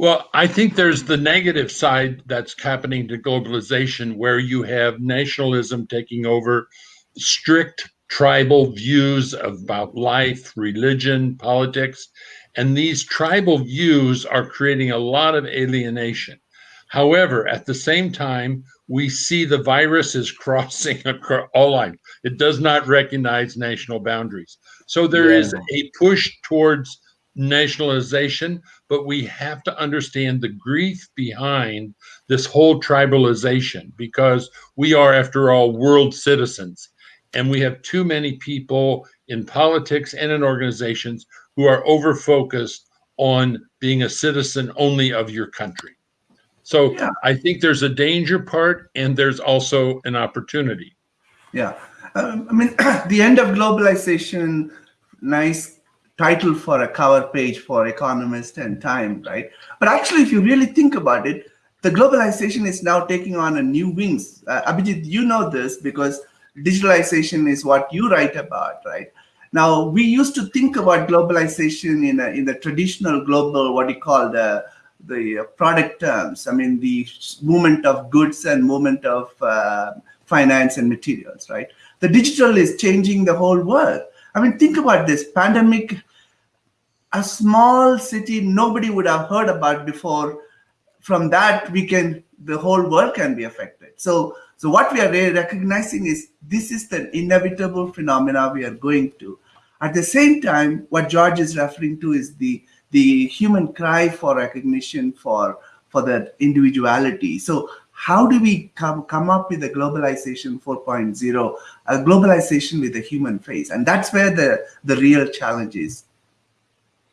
Well, I think there's the negative side that's happening to globalization where you have nationalism taking over strict tribal views about life, religion, politics. And these tribal views are creating a lot of alienation. However, at the same time, we see the virus is crossing across all lines. It does not recognize national boundaries. So there yeah. is a push towards nationalization, but we have to understand the grief behind this whole tribalization because we are, after all, world citizens. And we have too many people in politics and in organizations who are over focused on being a citizen only of your country. So yeah. I think there's a danger part and there's also an opportunity. Yeah. Um, I mean, the end of globalization, nice title for a cover page for Economist and Time, right? But actually, if you really think about it, the globalization is now taking on a new wings. Uh, Abhijit, you know this because digitalization is what you write about, right? Now, we used to think about globalization in, a, in the traditional global, what you call the, the product terms. I mean, the movement of goods and movement of uh, finance and materials, right? The digital is changing the whole world. I mean, think about this pandemic a small city nobody would have heard about before. From that we can the whole world can be affected. So so what we are recognizing is this is the inevitable phenomena we are going to. At the same time what george is referring to is the the human cry for recognition for for that individuality. So how do we come, come up with a globalization 4.0 a globalization with a human face? And that's where the the real challenge is